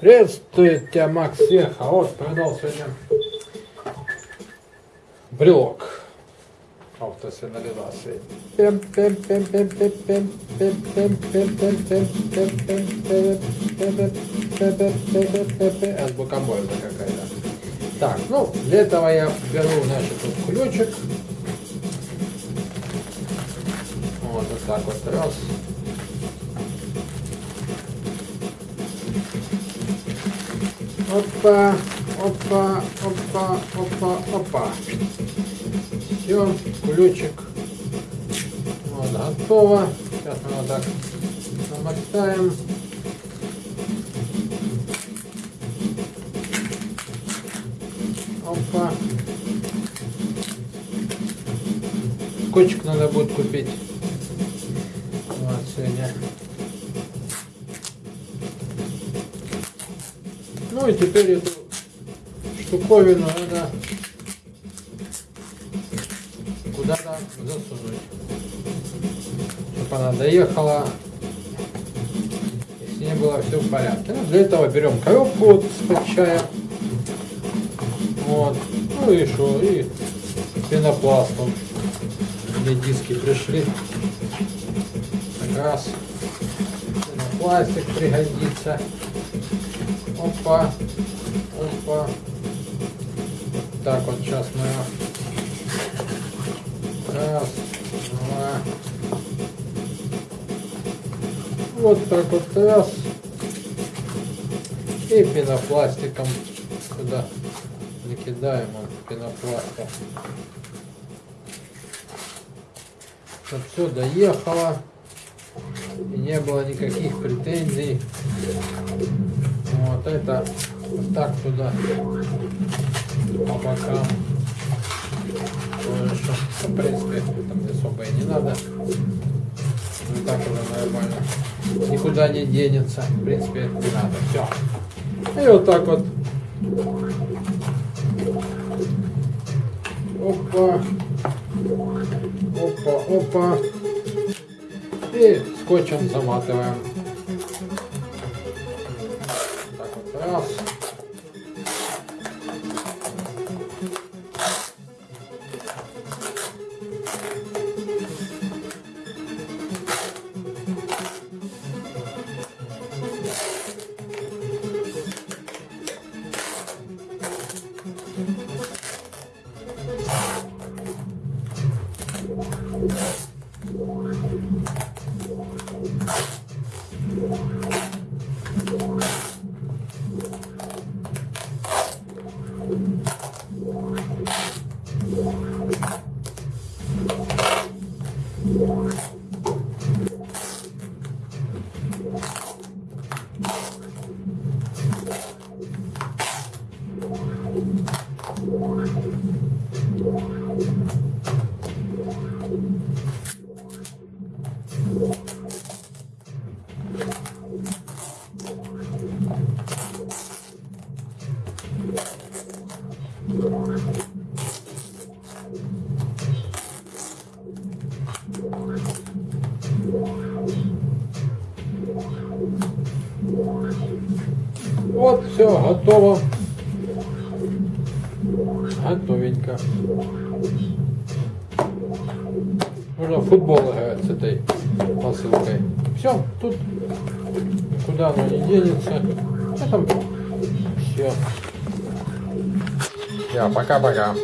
Приветствует тебя, Макс Сеха. Вот, продал сегодня брелок. Автосигнализации. Азбука Бойда какая-то. Так, ну, для этого я беру, значит, тут ключик. Вот, вот так вот раз. Опа, опа, опа, опа, опа. Все, ключик. Вот, готово. Сейчас мы вот так намотаем. Опа. Скотчик надо будет купить. Вот сегодня. Ну и теперь эту штуковину надо куда-то засунуть. Чтобы она доехала, и с ней было все в порядке. Ну, для этого берем коробку с чая. Ну и что, и пенопласт. Вот. Мне диски пришли. Как раз пенопластик пригодится. Опа. Опа. Так вот сейчас мы раз, два. Вот так вот раз. И пенопластиком сюда накидаем он пенопластом. Чтобы все доехало и не было никаких претензий. Вот это вот так туда по бокам. Ну, в принципе, там особо и не надо. Вот так уже нормально. Никуда не денется. В принципе, это не надо. Все. И вот так вот. Опа. Опа, опа. И скотчем заматываем. Так вот раз. Вот, все, готово. Готовенько. Можно футбол играть с этой посылкой. Все, тут куда оно не денется. Это все. Все, пока-пока.